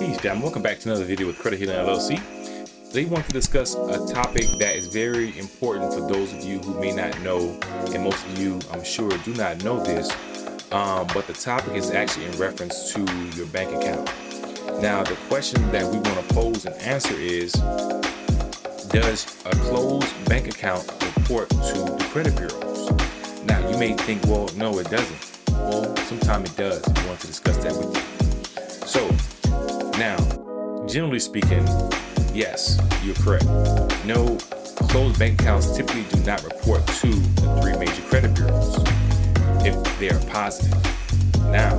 down. Welcome back to another video with Credit Healing LLC. Today we want to discuss a topic that is very important for those of you who may not know, and most of you I'm sure do not know this, um, but the topic is actually in reference to your bank account. Now the question that we want to pose and answer is, does a closed bank account report to the credit bureaus? Now you may think, well, no it doesn't. Well, sometimes it does. We want to discuss that with you. Now, generally speaking, yes, you're correct. No closed bank accounts typically do not report to the three major credit bureaus if they are positive. Now,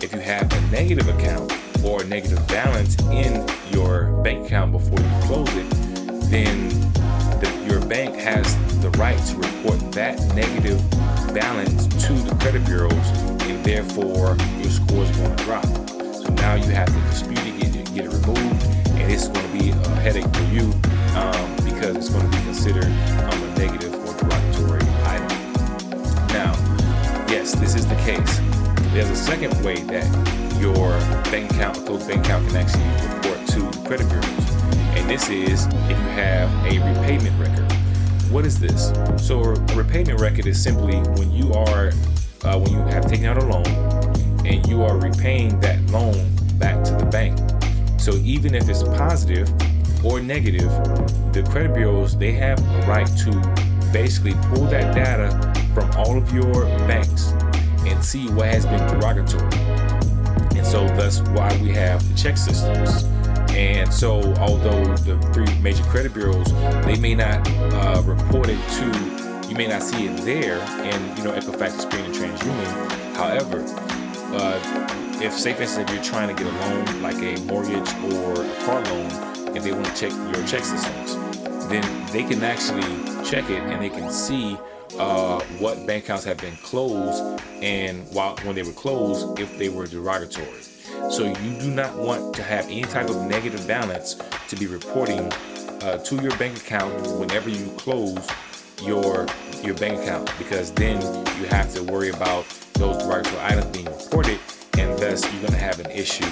if you have a negative account or a negative balance in your bank account before you close it, then the, your bank has the right to report that negative balance to the credit bureaus and therefore your score is going to drop now you have to dispute it, get get it removed, and it's going to be a headache for you um, because it's going to be considered um, a negative or derogatory item. Now, yes, this is the case. There's a second way that your bank account, closed bank account, can actually report to credit bureaus, and this is if you have a repayment record. What is this? So a repayment record is simply when you are uh, when you have taken out a loan and you are repaying that loan back to the bank. So even if it's positive or negative, the credit bureaus, they have a right to basically pull that data from all of your banks and see what has been derogatory. And so that's why we have the ChexSystems. And so although the three major credit bureaus, they may not uh, report it to, you may not see it there in, you know, Equifax, Experian, and TransUnion. However, uh, if say for instance if you're trying to get a loan like a mortgage or a car loan if they want to check your ChexSystems then they can actually check it and they can see uh, what bank accounts have been closed and while when they were closed if they were derogatory. So you do not want to have any type of negative balance to be reporting uh, to your bank account whenever you close your your bank account because then you have to worry about those derogatory items being reported and thus you're going to have an issue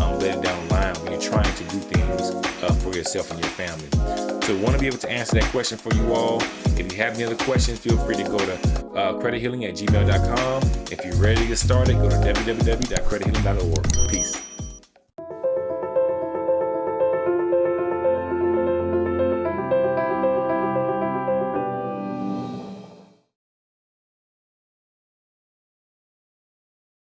um, later down the line when you're trying to do things uh, for yourself and your family. So want to be able to answer that question for you all. If you have any other questions, feel free to go to uh, credithealing at gmail.com. If you're ready to get started, go to www.credithealing.org. Peace.